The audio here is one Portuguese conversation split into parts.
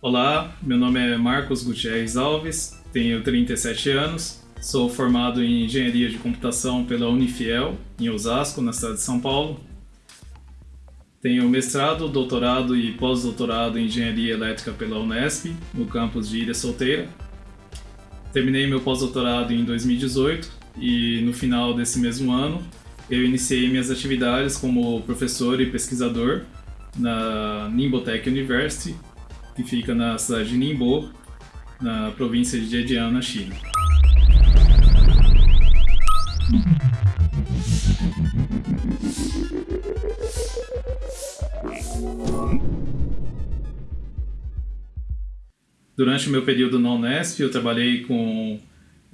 Olá, meu nome é Marcos Gutierrez Alves, tenho 37 anos, sou formado em Engenharia de Computação pela Unifiel, em Osasco, na cidade de São Paulo. Tenho mestrado, doutorado e pós-doutorado em Engenharia Elétrica pela Unesp, no campus de Ilha Solteira. Terminei meu pós-doutorado em 2018 e no final desse mesmo ano eu iniciei minhas atividades como professor e pesquisador na Nimbotech University, que fica na cidade de Ningbo, na província de Zhejiang, na China. Durante o meu período na Unesp, eu trabalhei com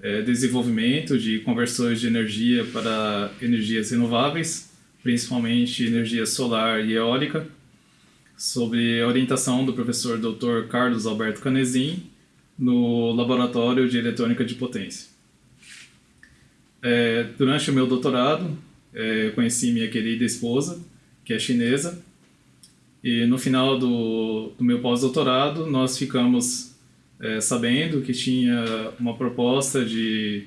é, desenvolvimento de conversões de energia para energias renováveis, principalmente energia solar e eólica, sobre a orientação do professor Dr. Carlos Alberto Canezin no Laboratório de Eletrônica de Potência. É, durante o meu doutorado, é, conheci minha querida esposa, que é chinesa, e no final do, do meu pós-doutorado nós ficamos é, sabendo que tinha uma proposta de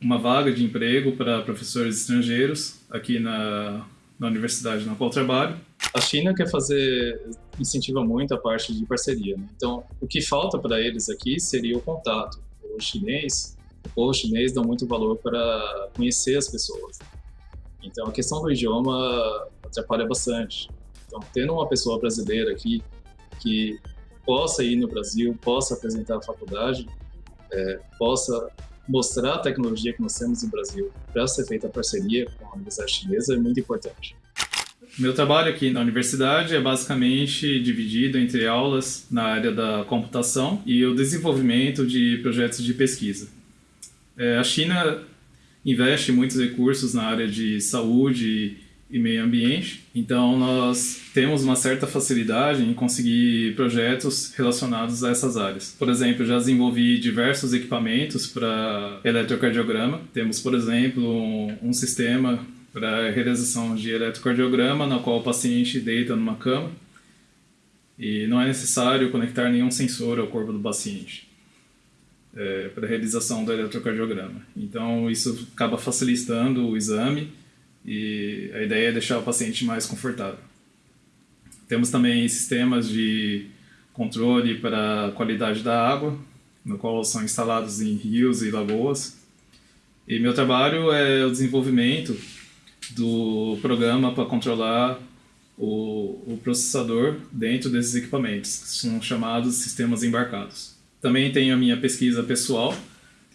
uma vaga de emprego para professores estrangeiros aqui na, na universidade na qual trabalho. A China quer fazer, incentiva muito a parte de parceria. Né? Então, o que falta para eles aqui seria o contato. O chinês, o povo chinês dá muito valor para conhecer as pessoas. Então, a questão do idioma atrapalha bastante. Então, tendo uma pessoa brasileira aqui que possa ir no Brasil, possa apresentar a faculdade, é, possa mostrar a tecnologia que nós temos no Brasil para ser feita a parceria com a Universidade Chinesa é muito importante. Meu trabalho aqui na universidade é basicamente dividido entre aulas na área da computação e o desenvolvimento de projetos de pesquisa. É, a China investe muitos recursos na área de saúde e meio ambiente, então nós temos uma certa facilidade em conseguir projetos relacionados a essas áreas. Por exemplo, já desenvolvi diversos equipamentos para eletrocardiograma. Temos, por exemplo, um, um sistema para realização de eletrocardiograma, na qual o paciente deita numa cama e não é necessário conectar nenhum sensor ao corpo do paciente é, para a realização do eletrocardiograma. Então, isso acaba facilitando o exame e a ideia é deixar o paciente mais confortável. Temos também sistemas de controle para a qualidade da água, no qual são instalados em rios e lagoas. E meu trabalho é o desenvolvimento do programa para controlar o, o, processador dentro desses equipamentos, que são chamados sistemas embarcados. Também tenho a minha pesquisa pessoal,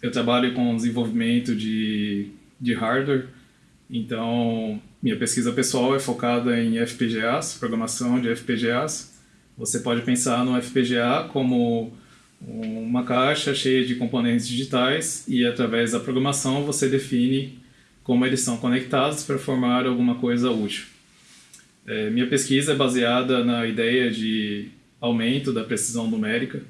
eu trabalho com desenvolvimento de, de hardware, então minha pesquisa pessoal é focada em FPGAs, programação de FPGAs. Você pode pensar no FPGA como uma caixa cheia de componentes digitais e através da programação você define como eles são conectados para formar alguma coisa útil. É, minha pesquisa é baseada na ideia de aumento da precisão numérica.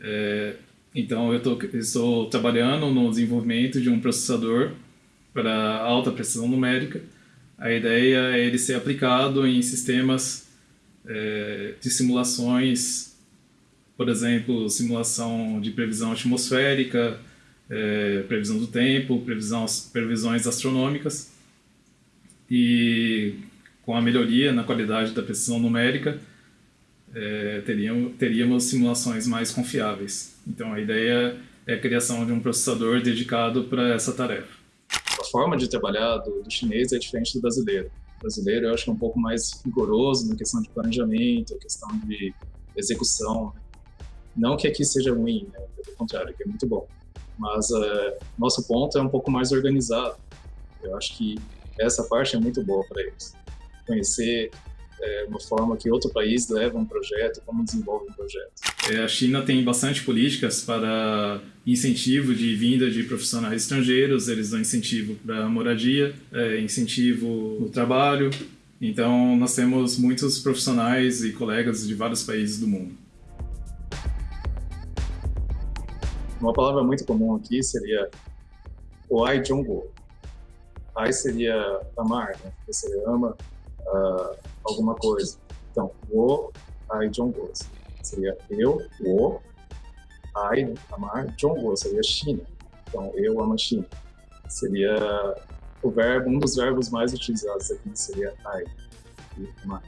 É, então, eu tô, estou trabalhando no desenvolvimento de um processador para alta precisão numérica. A ideia é ele ser aplicado em sistemas é, de simulações, por exemplo, simulação de previsão atmosférica, é, previsão do tempo, previsões astronômicas e com a melhoria na qualidade da precisão numérica é, teríamos, teríamos simulações mais confiáveis. Então a ideia é a criação de um processador dedicado para essa tarefa. A forma de trabalhar do, do chinês é diferente do brasileiro. O brasileiro eu acho que é um pouco mais rigoroso na questão de planejamento, questão de execução. Não que aqui seja ruim, né? pelo contrário, aqui é muito bom mas uh, nosso ponto é um pouco mais organizado. Eu acho que essa parte é muito boa para eles. Conhecer é, uma forma que outro país leva um projeto, como desenvolve um projeto. É, a China tem bastante políticas para incentivo de vinda de profissionais estrangeiros, eles dão incentivo para moradia, é, incentivo no trabalho. Então, nós temos muitos profissionais e colegas de vários países do mundo. Uma palavra muito comum aqui seria o ai jongo. Ai seria amar, né? Você ama uh, alguma coisa. Então, o ai jongo. seria eu, o, ai, amar, Zhongguo seria China. Então, eu amo a China. Seria o verbo, um dos verbos mais utilizados aqui seria ai, amar.